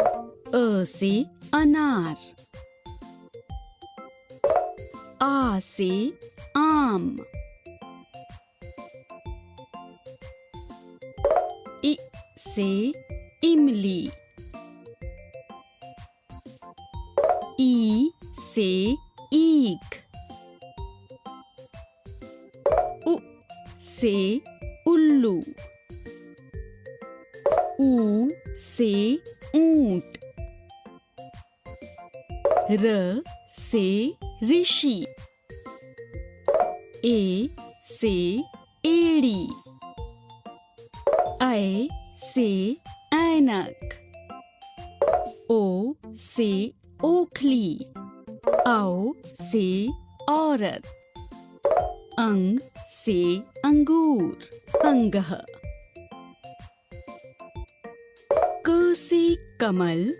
अ से अनार। आ से आम। इ से इमली। ई से ईख। उ से उल्लू। ऊ से ऊँट। र से ऋषि। ए से एड़ी। ऐ से ऐनक। ओ से ओखली। औ से औरत। अंग से अंगूर। अंगह। से कमल,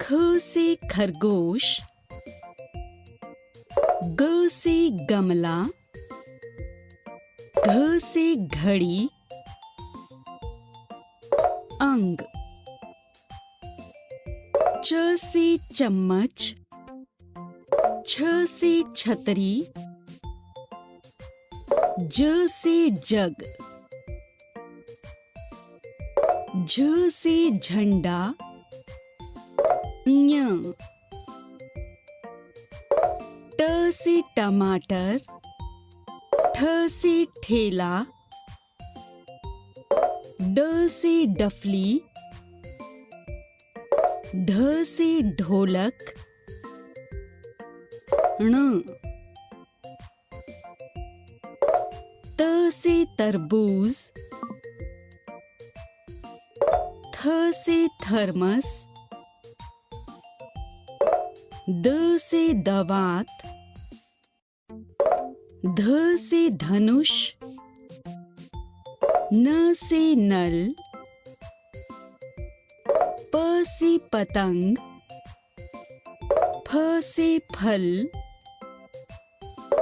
ख से खरगोश, ग से गमला, घ से घड़ी, अंग, च से चम्मच, छ से छतरी, ज से जग। झ से झंडा, ञ। ट से टमाटर, ठ से ठेला, ड से डफली, ढ से ढोलक, ण। त से तरबूज थ से थर्मस, द से दवात, ध से धनुष, न से नल, प से पतंग, फ से फल,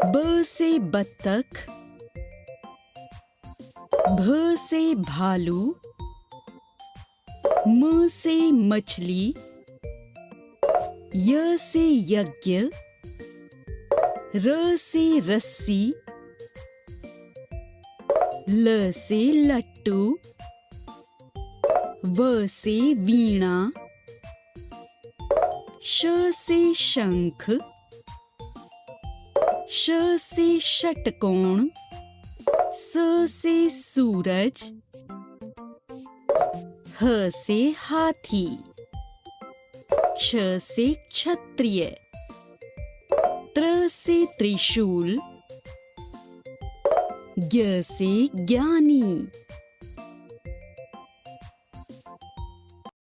ब से बत्तख, भ से भालू म से मछली, य से यज्ञ, र से रस्सी, ल से लट्टू, व से वीणा, श से शंख, श से षटकोण, स से सूरज ह से हाथी क्ष से क्षत्रिय त्र से त्रिशूल ज्ञ से ज्ञानी।